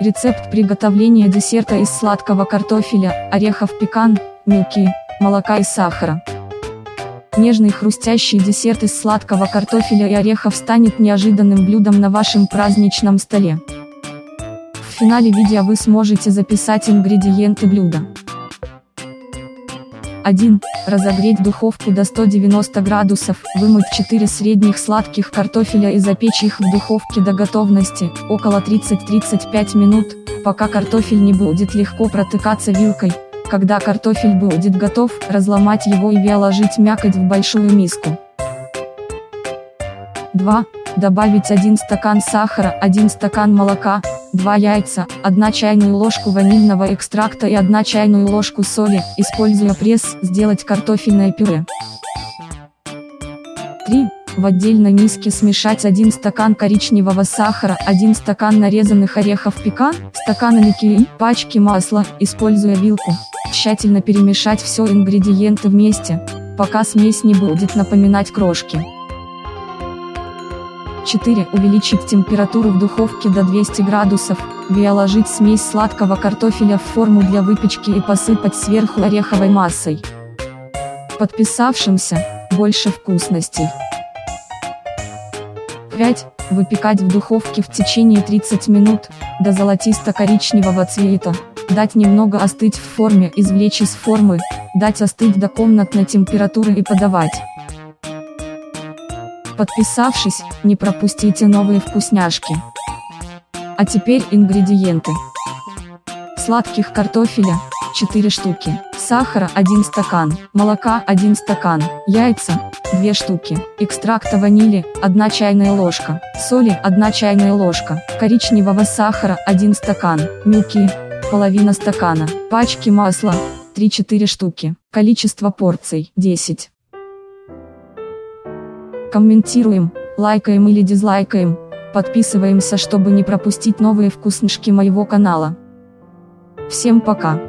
Рецепт приготовления десерта из сладкого картофеля, орехов пекан, мюки, молока и сахара. Нежный хрустящий десерт из сладкого картофеля и орехов станет неожиданным блюдом на вашем праздничном столе. В финале видео вы сможете записать ингредиенты блюда. 1. Разогреть духовку до 190 градусов, вымыть 4 средних сладких картофеля и запечь их в духовке до готовности, около 30-35 минут, пока картофель не будет легко протыкаться вилкой. Когда картофель будет готов, разломать его и вяложить мякоть в большую миску. 2. Добавить 1 стакан сахара, 1 стакан молока, 2 яйца, 1 чайную ложку ванильного экстракта и 1 чайную ложку соли, используя пресс, сделать картофельное пюре. 3. В отдельной миске смешать 1 стакан коричневого сахара, 1 стакан нарезанных орехов пекан, стакан муки, пачки масла, используя вилку. Тщательно перемешать все ингредиенты вместе, пока смесь не будет напоминать крошки. 4. Увеличить температуру в духовке до 200 градусов, виоложить смесь сладкого картофеля в форму для выпечки и посыпать сверху ореховой массой. Подписавшимся, больше вкусностей. 5. Выпекать в духовке в течение 30 минут, до золотисто-коричневого цвета, дать немного остыть в форме, извлечь из формы, дать остыть до комнатной температуры и подавать. Подписавшись, не пропустите новые вкусняшки. А теперь ингредиенты. Сладких картофеля, 4 штуки, сахара 1 стакан, молока 1 стакан, яйца, 2 штуки, экстракта ванили, 1 чайная ложка, соли 1 чайная ложка, коричневого сахара 1 стакан, мюки, половина стакана, пачки масла, 3-4 штуки, количество порций 10. Комментируем, лайкаем или дизлайкаем, подписываемся, чтобы не пропустить новые вкуснышки моего канала. Всем пока!